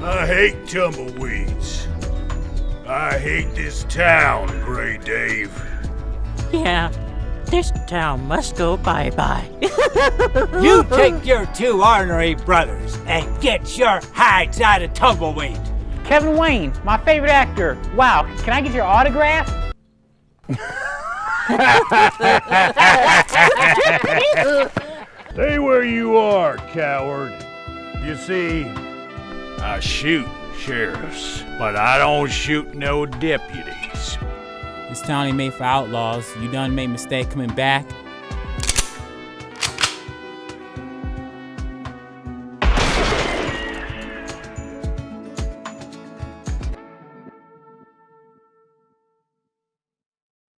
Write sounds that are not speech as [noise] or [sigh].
I hate tumbleweeds. I hate this town, Gray Dave. Yeah, this town must go bye-bye. [laughs] You take your two ornery brothers and get your hides out of Tumbleweed. Kevin Wayne, my favorite actor. Wow, can I get your autograph? Stay where you are, coward. You see, I shoot sheriffs, but I don't shoot no deputies. This town ain't made for outlaws. You done made mistake coming back.